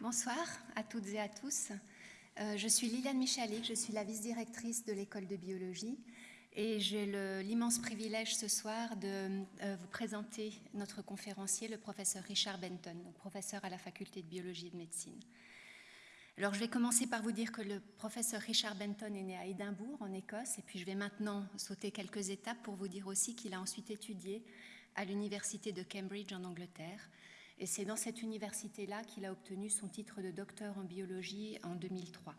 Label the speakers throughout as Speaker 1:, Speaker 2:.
Speaker 1: Bonsoir à toutes et à tous. Euh, je suis Liliane Michalik, je suis la vice-directrice de l'école de biologie et j'ai l'immense privilège ce soir de euh, vous présenter notre conférencier, le professeur Richard Benton, professeur à la faculté de biologie et de médecine. Alors je vais commencer par vous dire que le professeur Richard Benton est né à Édimbourg en Écosse et puis je vais maintenant sauter quelques étapes pour vous dire aussi qu'il a ensuite étudié à l'université de Cambridge en Angleterre et c'est dans cette université-là qu'il a obtenu son titre de docteur en biologie en 2003.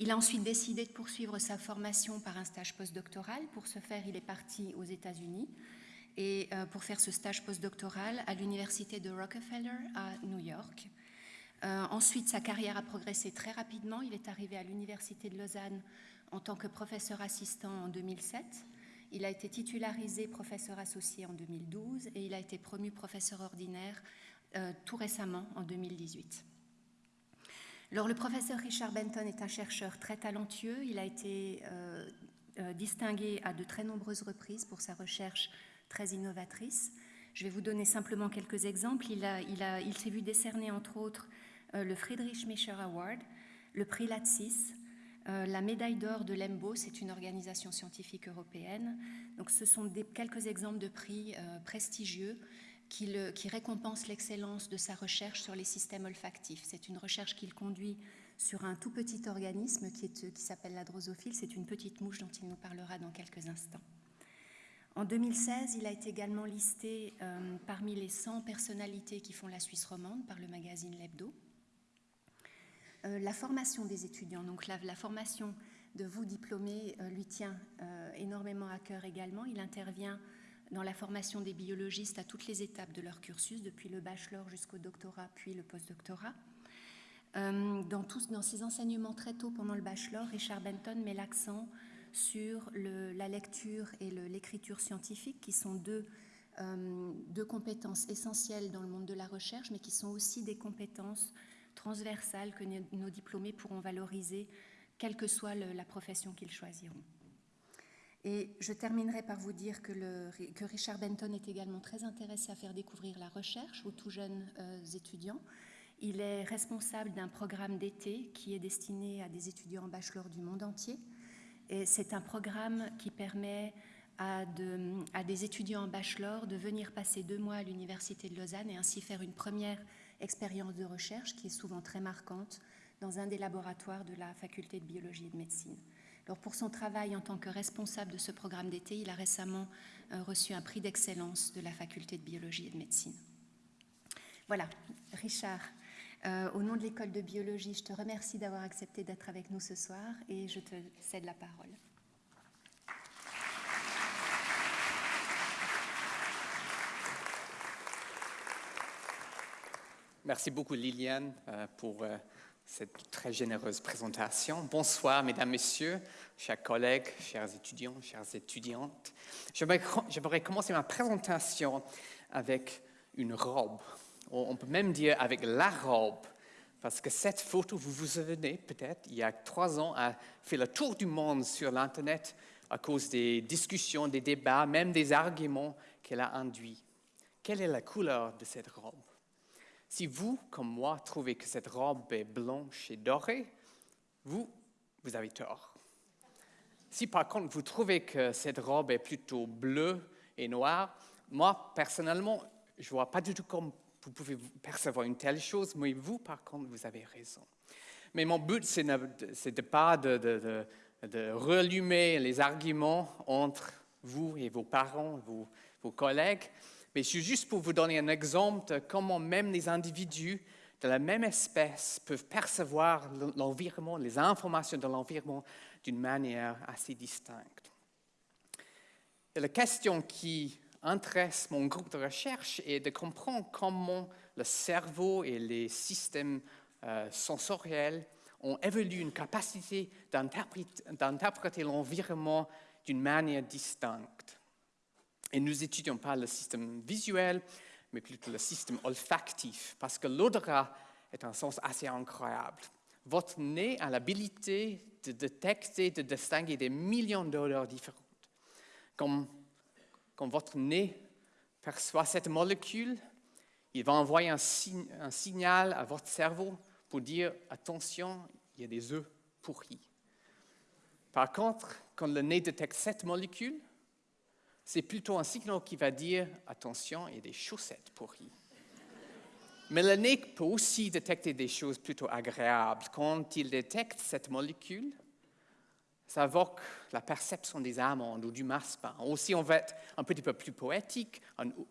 Speaker 1: Il a ensuite décidé de poursuivre sa formation par un stage postdoctoral. Pour ce faire, il est parti aux États-Unis et euh, pour faire ce stage postdoctoral à l'université de Rockefeller à New York. Euh, ensuite, sa carrière a progressé très rapidement. Il est arrivé à l'université de Lausanne en tant que professeur assistant en 2007. Il a été titularisé professeur associé en 2012 et il a été promu professeur ordinaire euh, tout récemment en 2018. Alors, le professeur Richard Benton est un chercheur très talentueux. Il a été euh, euh, distingué à de très nombreuses reprises pour sa recherche très innovatrice. Je vais vous donner simplement quelques exemples. Il, il s'est vu décerner, entre autres, le Friedrich Mischer Award, le prix Latsis, euh, la médaille d'or de l'EMBO, c'est une organisation scientifique européenne. Donc, ce sont quelques exemples de prix euh, prestigieux qui, récompensent l'excellence de sa recherche sur les systèmes olfactifs. C'est une recherche qu'il conduit sur un tout petit organisme qui, qui s'appelle la drosophile. C'est une petite mouche dont il nous parlera dans quelques instants. En 2016, il a été également listé euh, parmi les 100 personnalités qui font la Suisse romande par le magazine L'Hebdo. Euh, la formation des étudiants, donc la, formation de vous diplômés euh, lui tient euh, énormément à cœur également. Il intervient dans la formation des biologistes à toutes les étapes de leur cursus, depuis le bachelor jusqu'au doctorat, puis le postdoctorat. Dans, dans ses enseignements très tôt pendant le bachelor, Richard Benton met l'accent sur la lecture et l'écriture scientifique, qui sont deux, deux compétences essentielles dans le monde de la recherche, mais qui sont aussi des compétences transversale que nos diplômés pourront valoriser, quelle que soit la profession qu'ils choisiront. Et je terminerai par vous dire que, Richard Benton est également très intéressé à faire découvrir la recherche aux tout jeunes euh, étudiants. Il est responsable d'un programme d'été qui est destiné à des étudiants en bachelor du monde entier. Et c'est un programme qui permet à, à, des étudiants en bachelor de venir passer deux mois à l'Université de Lausanne et ainsi faire une première expérience de recherche qui est souvent très marquante dans un des laboratoires de la faculté de biologie et de médecine. Alors pour son travail en tant que responsable de ce programme d'été, il a récemment euh, reçu un prix d'excellence de la faculté de biologie et de médecine. Voilà, Richard, euh, au nom de l'école de biologie, je te remercie d'avoir accepté d'être avec nous ce soir et je te cède la parole.
Speaker 2: Merci beaucoup Liliane euh, pour euh, cette très généreuse présentation. Bonsoir mesdames, messieurs, chers collègues, chers étudiants, chères étudiantes. J'aimerais commencer ma présentation avec une robe. On peut même dire avec la robe, parce que cette photo, vous vous souvenez peut-être, il y a trois ans, a fait le tour du monde sur l'Internet à cause des discussions, des débats, même des arguments qu'elle a induits. Quelle est la couleur de cette robe? Si vous, comme moi, trouvez que cette robe est blanche et dorée, vous, vous avez tort. Si par contre vous trouvez que cette robe est plutôt bleue et noire, moi, personnellement, je ne vois pas du tout comment vous pouvez percevoir une telle chose, mais vous, par contre, vous avez raison. Mais mon but, ce n'est pas de, de, de, relumer les arguments entre vous et vos parents, vos collègues, mais c'est juste pour vous donner un exemple de comment même les individus de la même espèce peuvent percevoir l'environnement, les informations de l'environnement d'une manière assez distincte. Et la question qui intéresse mon groupe de recherche est de comprendre comment le cerveau et les systèmes euh, sensoriels ont évolué une capacité d'interpréter l'environnement d'une manière distincte. Et nous étudions pas le système visuel, mais plutôt le système olfactif, parce que l'odorat est un sens assez incroyable. Votre nez a l'habilité de détecter, de distinguer des millions d'odeurs différentes. Quand, votre nez perçoit cette molécule, Il va envoyer un signal à votre cerveau pour dire attention, il y a des œufs pourris. Par contre, quand le nez détecte cette molécule, c'est plutôt un signal qui va dire attention, il y a des chaussettes pourries. Mais le nez peut aussi détecter des choses plutôt agréables. Quand il détecte cette molécule, ça évoque la perception des amandes ou du massepain. Aussi, on va être un petit peu plus poétique,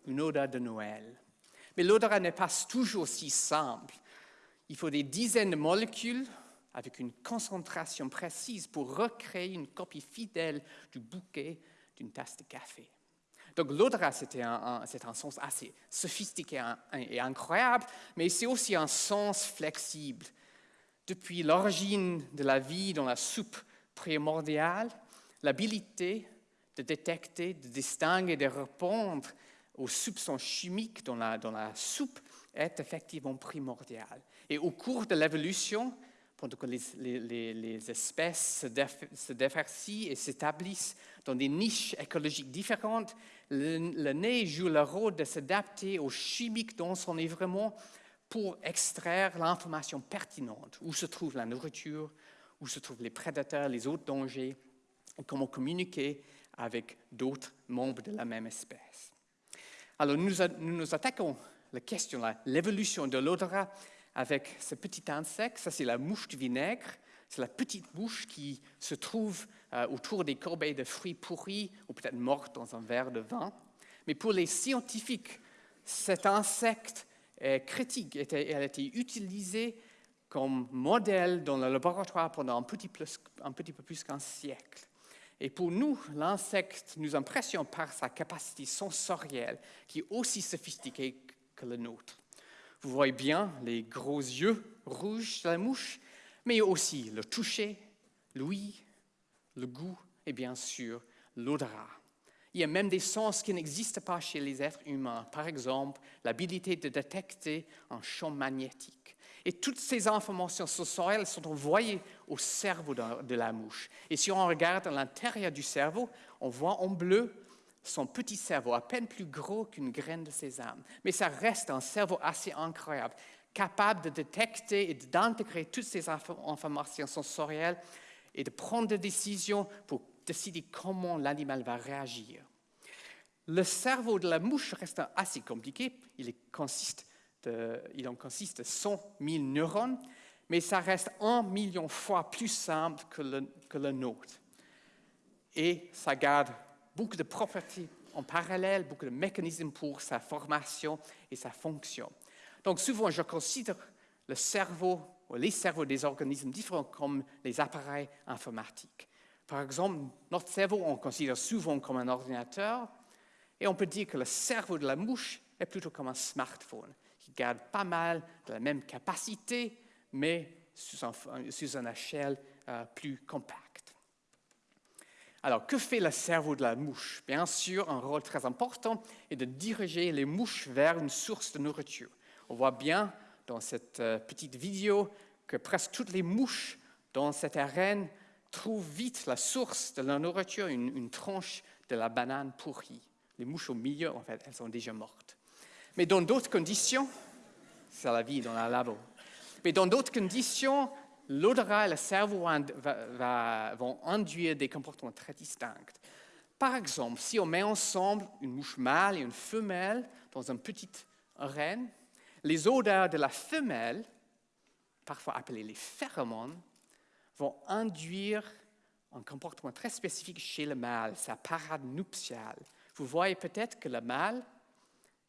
Speaker 2: une odeur de Noël. Mais l'odeur n'est pas toujours aussi simple. Il faut des dizaines de molécules avec une concentration précise pour recréer une copie fidèle du bouquet d'une tasse de café. Donc l'odorat, c'est un, un, sens assez sophistiqué et incroyable, mais c'est aussi un sens flexible. Depuis l'origine de la vie dans la soupe primordiale, l'habilité de détecter, de distinguer, de répondre aux soupçons chimiques dans la, dans la soupe est effectivement primordiale. Et au cours de l'évolution, pendant que les, espèces se, diversifient et s'établissent dans des niches écologiques différentes, le, nez joue le rôle de s'adapter aux chimiques dans son environnement pour extraire l'information pertinente, où se trouve la nourriture, où se trouvent les prédateurs, les autres dangers, et comment communiquer avec d'autres membres de la même espèce. Alors nous nous, attaquons la question, l'évolution de l'odorat avec ce petit insecte. Ça, c'est la mouche du vinaigre. C'est la petite mouche qui se trouve euh, autour des corbeilles de fruits pourris ou peut-être mortes dans un verre de vin. Mais pour les scientifiques, cet insecte est critique. Elle a été utilisée comme modèle dans le laboratoire pendant un petit, un petit peu plus qu'un siècle. Et pour nous, l'insecte nous impressionne par sa capacité sensorielle qui est aussi sophistiquée que le nôtre. Vous voyez bien les gros yeux rouges de la mouche, mais aussi le toucher, l'ouïe, le goût et bien sûr l'odorat. Il y a même des sens qui n'existent pas chez les êtres humains. Par exemple, l'habilité de détecter un champ magnétique. Et toutes ces informations sensorielles sont envoyées au cerveau de la mouche. Et si on regarde à l'intérieur du cerveau, on voit en bleu son petit cerveau, à peine plus gros qu'une graine de sésame. Mais ça reste un cerveau assez incroyable, capable de détecter et d'intégrer toutes ces informations sensorielles et de prendre des décisions pour décider comment l'animal va réagir. Le cerveau de la mouche reste assez compliqué. Il, en consiste de 100 000 neurones, mais ça reste un million fois plus simple que le, que le nôtre. Et ça garde beaucoup de propriétés en parallèle, beaucoup de mécanismes pour sa formation et sa fonction. Donc souvent, je considère le cerveau ou les cerveaux des organismes différents comme les appareils informatiques. Par exemple, notre cerveau, on considère souvent comme un ordinateur, et on peut dire que le cerveau de la mouche est plutôt comme un smartphone, qui garde pas mal de la même capacité, mais sous, une échelle euh, plus compacte. Alors, que fait le cerveau de la mouche? Bien sûr, un rôle très important est de diriger les mouches vers une source de nourriture. On voit bien dans cette euh, petite vidéo que presque toutes les mouches dans cette arène trouvent vite la source de la nourriture, une, une tranche de la banane pourrie. Les mouches au milieu, en fait, elles sont déjà mortes. Mais dans d'autres conditions, c'est la vie dans la labo. Mais dans d'autres conditions, l'odorat et le cerveau vont induire des comportements très distincts. Par exemple, si on met ensemble une mouche mâle et une femelle dans une petite arène, les odeurs de la femelle, parfois appelées les phéromones, vont induire un comportement très spécifique chez le mâle, sa parade nuptiale. Vous voyez peut-être que le mâle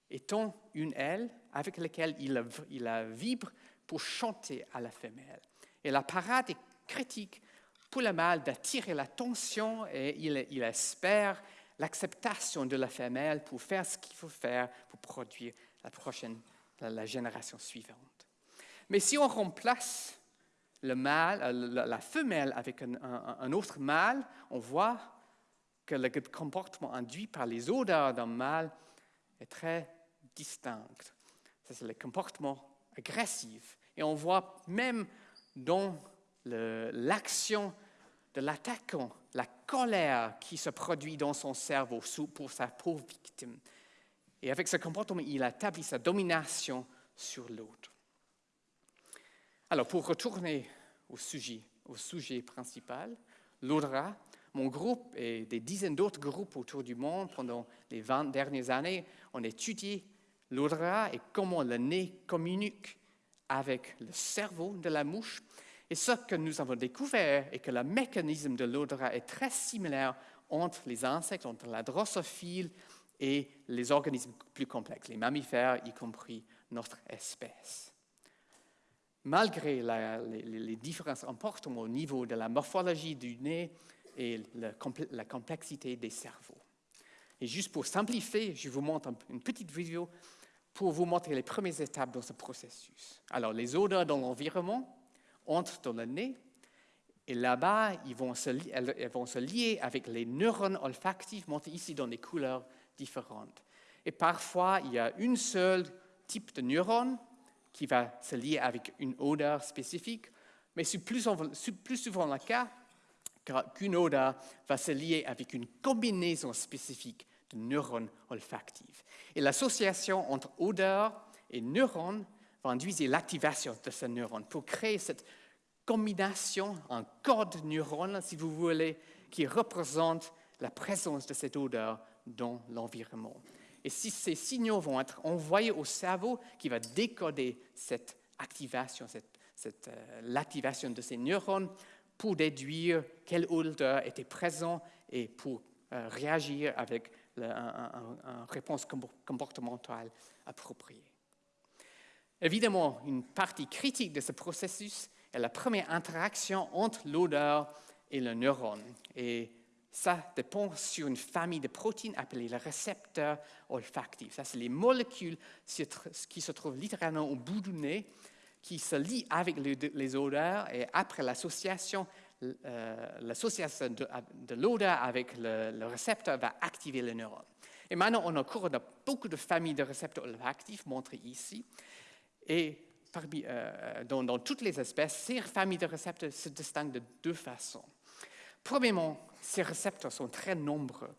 Speaker 2: étend une aile avec laquelle il, il vibre pour chanter à la femelle. Et la parade est critique pour le mâle d'attirer l'attention et il, espère l'acceptation de la femelle pour faire ce qu'il faut faire pour produire la prochaine, la, génération suivante. Mais si on remplace le mâle, euh, la, femelle avec un, autre mâle, on voit que le comportement induit par les odeurs d'un mâle est très distinct. C'est le comportement agressif. Et on voit même dans l'action de l'attaquant, la colère qui se produit dans son cerveau pour sa pauvre victime. Et avec ce comportement, il établit sa domination sur l'autre. Alors, pour retourner au sujet, au sujet principal, l'odorat, mon groupe et des dizaines d'autres groupes autour du monde pendant les 20 dernières années ont étudié l'odorat et comment le nez communique avec le cerveau de la mouche. Et ce que nous avons découvert est que le mécanisme de l'odorat est très similaire entre les insectes, entre la drosophile et les organismes plus complexes, les mammifères, y compris notre espèce. Malgré les, différences importantes au niveau de la morphologie du nez et la complexité des cerveaux. Et juste pour simplifier, je vous montre une petite vidéo pour vous montrer les premières étapes dans ce processus. Alors, les odeurs dans l'environnement entrent dans le nez et là-bas, ils elles vont se lier avec les neurones olfactifs montrés ici dans des couleurs différentes. Et parfois, il y a une seule type de neurone qui va se lier avec une odeur spécifique, mais c'est plus souvent le cas qu'une odeur va se lier avec une combinaison spécifique de neurones olfactifs. Et l'association entre odeur et neurones va induire l'activation de ce neurone pour créer cette combination, un code neurone, si vous voulez, qui représente la présence de cette odeur dans l'environnement. Et si ces signaux vont être envoyés au cerveau qui va décoder cette activation, cette, euh, l'activation de ces neurones pour déduire quelle odeur était présente et pour euh, réagir avec une réponse comportementale appropriée. Évidemment, une partie critique de ce processus est la première interaction entre l'odeur et le neurone. Et ça dépend sur une famille de protéines appelées les récepteurs olfactifs. Ça, c'est les molécules qui se trouvent littéralement au bout du nez, qui se lient avec les odeurs et après l'association, l'association de, l'odeur avec le, récepteur va activer le neurone. Et maintenant, on a de beaucoup de familles de récepteurs olfactifs montrées ici. Et parmi, euh, dans, toutes les espèces, ces familles de récepteurs se distinguent de deux façons. Premièrement, ces récepteurs sont très nombreux.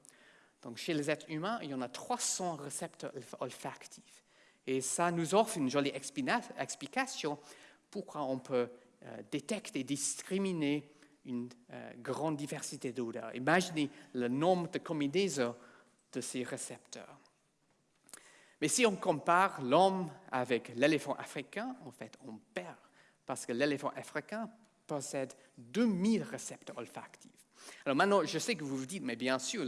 Speaker 2: Donc, chez les êtres humains, il y en a 300 récepteurs olfactifs. Et ça nous offre une jolie explication pourquoi on peut euh, détecter discriminer une euh, grande diversité d'odeurs. Imaginez le nombre de combinaisons de ces récepteurs. Mais si on compare l'homme avec l'éléphant africain, en fait, on perd, parce que l'éléphant africain possède 2000 récepteurs olfactifs. Alors maintenant, je sais que vous vous dites, mais bien sûr,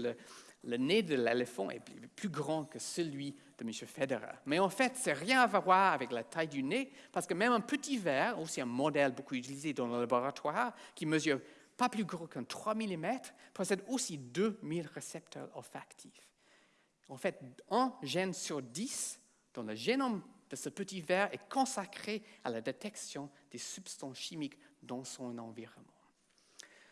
Speaker 2: nez de l'éléphant est plus grand que celui de M. Federer. Mais en fait, c'est rien à voir avec la taille du nez, parce que même un petit verre, aussi un modèle beaucoup utilisé dans le laboratoire, qui mesure pas plus gros qu'un 3 mm, possède aussi 2000 récepteurs olfactifs. En fait, un gène sur 10 dans le génome de ce petit verre est consacré à la détection des substances chimiques dans son environnement.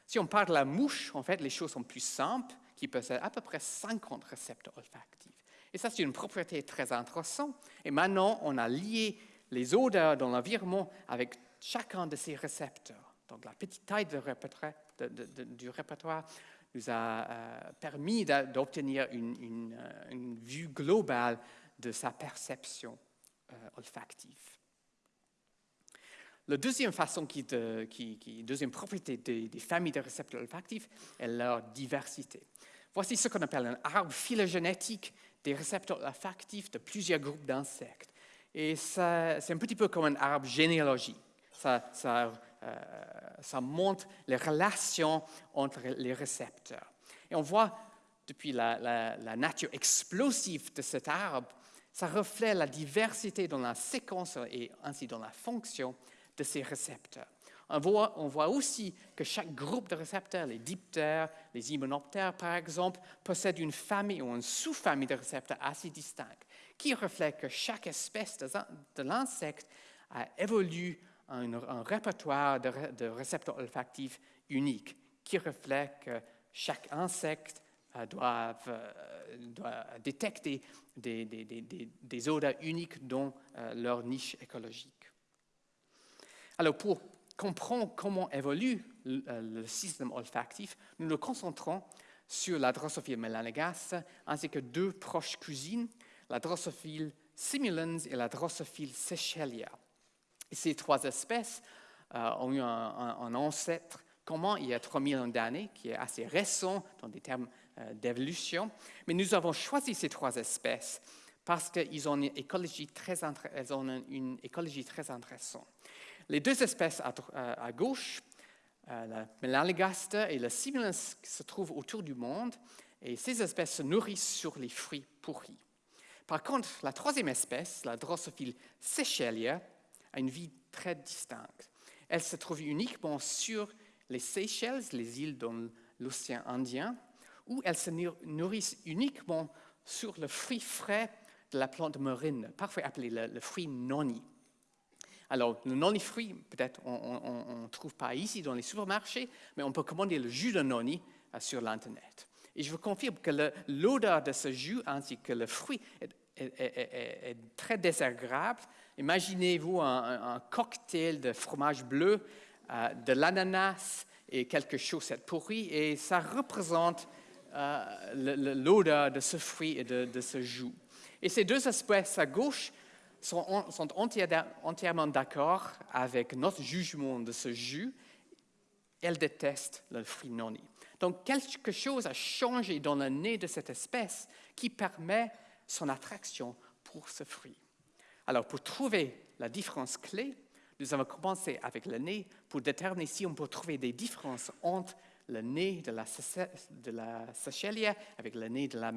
Speaker 2: Si on parle de la mouche, en fait, les choses sont plus simples, qui possèdent à peu près 50 récepteurs olfactifs. Et ça, c'est une propriété très intéressante. Et maintenant, on a lié les odeurs dans l'environnement avec chacun de ces récepteurs. Donc, la petite taille du répertoire nous a euh, permis d'obtenir une, euh, une, vue globale de sa perception euh, olfactive. La deuxième façon, qui, deuxième propriété des, familles de récepteurs olfactifs est leur diversité. Voici ce qu'on appelle un arbre phylogénétique des récepteurs olfactifs de plusieurs groupes d'insectes. Et c'est un petit peu comme un arbre généalogique. Euh, ça, montre les relations entre les récepteurs. Et on voit, depuis la nature explosive de cet arbre, ça reflète la diversité dans la séquence et ainsi dans la fonction de ces récepteurs. On voit, aussi que chaque groupe de récepteurs, les diptères, les hymenoptères par exemple, possède une famille ou une sous-famille de récepteurs assez distincts, qui reflète que chaque espèce de, l'insecte a évolué un, un répertoire de, récepteurs olfactifs unique, qui reflète que chaque insecte euh, doit, euh, doit détecter des, des, des, des, odeurs uniques dans euh, leur niche écologique. Alors, pour comprendre comment évolue euh, le système olfactif, nous nous concentrons sur la Drosophila melanogaster ainsi que deux proches cousines, la Drosophile simulans et la Drosophile seychellia. ces trois espèces euh, ont eu un, ancêtre commun il y a 3000 ans d'années, qui est assez récent dans des termes euh, d'évolution. Mais nous avons choisi ces trois espèces parce qu'elles ont une écologie très intéressante. Les deux espèces à, gauche, euh, la Melanogaster et la Simulans, se trouvent autour du monde, et ces espèces se nourrissent sur les fruits pourris. Par contre, la troisième espèce, la Drosophile seychellia, a une vie très distincte. Elle se trouve uniquement sur les Seychelles, les îles dans l'océan Indien, où elle se nourrit uniquement sur le fruit frais de la plante marine, parfois appelé le, fruit noni. Alors, le noni-fruit, peut-être on ne trouve pas ici dans les supermarchés, mais on peut commander le jus de noni euh, sur l'Internet. Et je vous confirme que l'odeur de ce jus ainsi que le fruit est, très désagréable. Imaginez-vous un, cocktail de fromage bleu, euh, de l'ananas et quelque chose de pourri, et ça représente euh, l'odeur de ce fruit et de, ce jus. Et ces deux espèces à gauche sont, entièrement d'accord avec notre jugement de ce jus. Elles détestent le fruit noni. Donc quelque chose a changé dans le nez de cette espèce qui permet son attraction pour ce fruit. Alors pour trouver la différence clé, nous avons commencé avec le nez pour déterminer si on peut trouver des différences entre le nez de la, de la avec le nez de la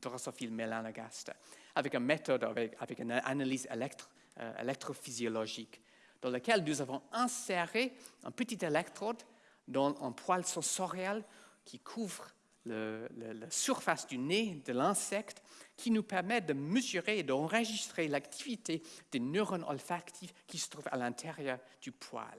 Speaker 2: Drosophile melanogaster, avec une méthode, avec, une analyse euh, électrophysiologique, dans laquelle nous avons inséré un petit électrode dans un poil sensoriel qui couvre la surface du nez de l'insecte, qui nous permet de mesurer et d'enregistrer l'activité des neurones olfactifs qui se trouvent à l'intérieur du poil.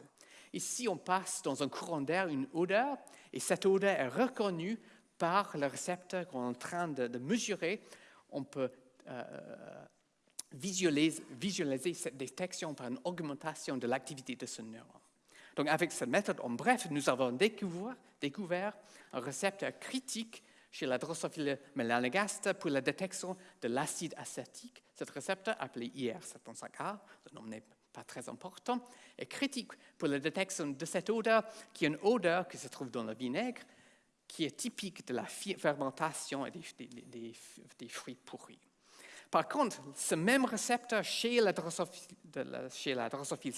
Speaker 2: Ici, on passe dans un courant d'air une odeur, et cette odeur est reconnue par le récepteur qu'on est en train de, mesurer. On peut euh, visualiser, cette détection par une augmentation de l'activité de ce neurone. Donc, avec cette méthode, en bref, nous avons découvert, un récepteur critique chez la Drosophile melanogaster pour la détection de l'acide acétique. Cet récepteur, appelé IR75A, le nom n'est très important, est critique pour la détection de cette odeur, qui est une odeur qui se trouve dans le vinaigre, qui est typique de la fermentation des, des, fruits pourris. Par contre, ce même récepteur chez la drosophile, la drosophile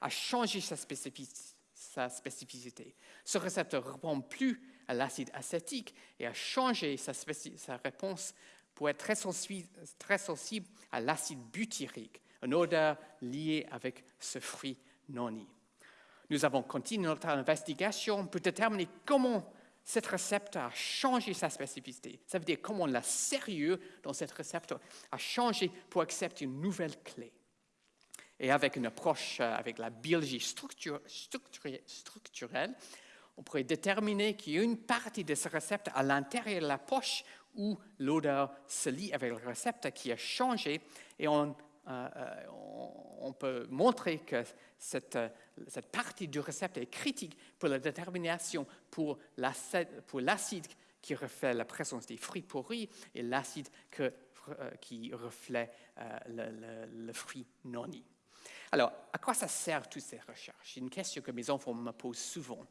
Speaker 2: a changé sa spécificité. Ce récepteur répond plus à l'acide acétique et a changé sa, sa réponse pour être très sensible, très sensible à l'acide butyrique, une odeur liée avec ce fruit noni. Nous avons continué notre investigation pour déterminer comment cette récepteur a changé sa spécificité. Ça veut dire comment la sérieux dans cette récepteur a changé pour accepter une nouvelle clé. Et avec une approche euh, avec la biologie structurelle, on pourrait déterminer qu'il y a une partie de ce récepteur à l'intérieur de la poche où l'odeur se lie avec le récepteur qui a changé et on on peut montrer que cette, cette, partie du récepteur est critique pour la détermination pour l'acide qui reflète la présence des fruits pourris et l'acide euh, qui reflète le, fruit noni. Alors, à quoi ça sert toutes ces recherches? C'est une question que mes enfants me posent souvent.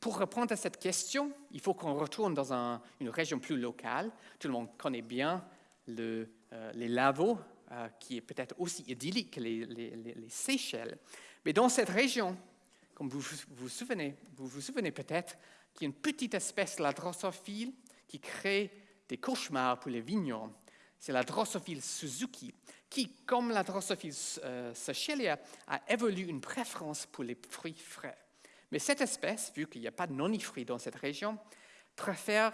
Speaker 2: Pour répondre à cette question, il faut qu'on retourne dans une région plus locale. Tout le monde connaît bien le, les lavaux euh, qui est peut-être aussi idyllique que les, Seychelles. Mais dans cette région, comme vous vous souvenez, vous vous souvenez peut-être qu'il y a une petite espèce, la drosophile, qui crée des cauchemars pour les vignerons. C'est la drosophile Suzuki, qui, comme la drosophile euh, a évolué une préférence pour les fruits frais. Mais cette espèce, vu qu'il n'y a pas de nonifruits dans cette région, préfère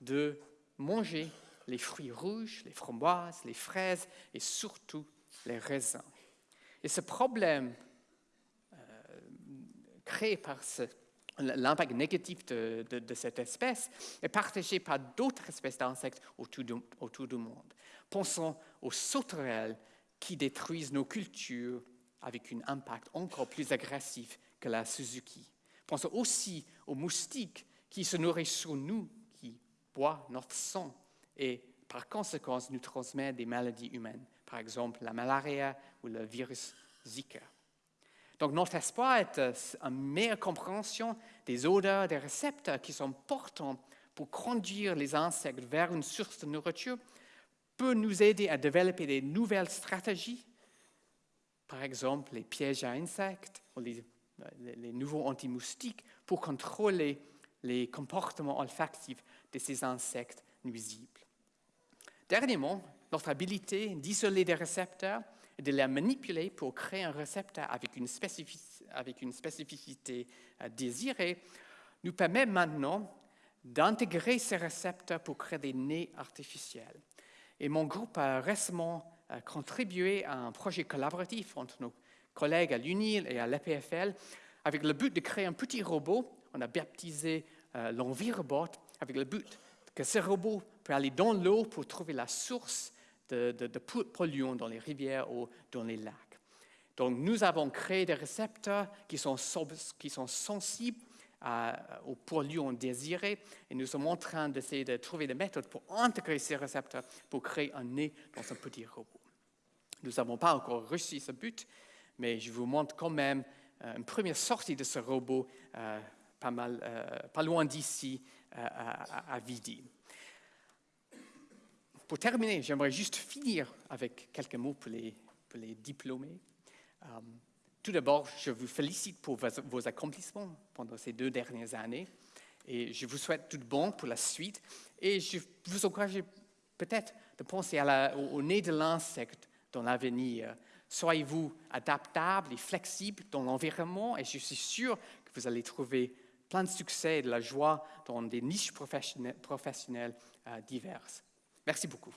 Speaker 2: de manger les fruits rouges, les framboises, les fraises et surtout les raisins. Et ce problème euh, créé par l'impact négatif de, cette espèce est partagé par d'autres espèces d'insectes autour, autour, du monde. Pensons aux sauterelles qui détruisent nos cultures avec un impact encore plus agressif que la Suzuki. Pensons aussi aux moustiques qui se nourrissent sur nous, qui boivent notre sang et par conséquent nous transmet des maladies humaines, par exemple la malaria ou le virus Zika. Donc notre espoir est euh, une meilleure compréhension des odeurs, des récepteurs qui sont portants pour conduire les insectes vers une source de nourriture, peut nous aider à développer des nouvelles stratégies, par exemple les pièges à insectes ou les, les nouveaux anti-moustiques pour contrôler les comportements olfactifs de ces insectes nuisibles. Dernièrement, notre habilité d'isoler des récepteurs et de les manipuler pour créer un récepteur avec une, spécificité euh, désirée nous permet maintenant d'intégrer ces récepteurs pour créer des nez artificiels. Et mon groupe a récemment euh, contribué à un projet collaboratif entre nos collègues à l'UNIL et à l'EPFL avec le but de créer un petit robot. On a baptisé euh, l'Envirobot avec le but que ce robot peut aller dans l'eau pour trouver la source de, de, polluants dans les rivières ou dans les lacs. Donc, nous avons créé des récepteurs qui sont, sensibles aux polluants désirés et nous sommes en train d'essayer de trouver des méthodes pour intégrer ces récepteurs pour créer un nez dans un petit robot. Nous n'avons pas encore réussi ce but, mais je vous montre quand même euh, une première sortie de ce robot euh, euh, pas loin d'ici, à, à, Vidi. Pour terminer, j'aimerais juste finir avec quelques mots pour les, diplômés. tout d'abord, je vous félicite pour vos, accomplissements pendant ces deux dernières années et je vous souhaite tout bon pour la suite. Et je vous encourage peut-être de penser la, au nez de l'insecte dans l'avenir. Soyez-vous adaptable et flexible dans l'environnement et je suis sûr que vous allez trouver plein de succès et de la joie dans des niches professionnelles, professionnelles euh, diverses. Merci beaucoup.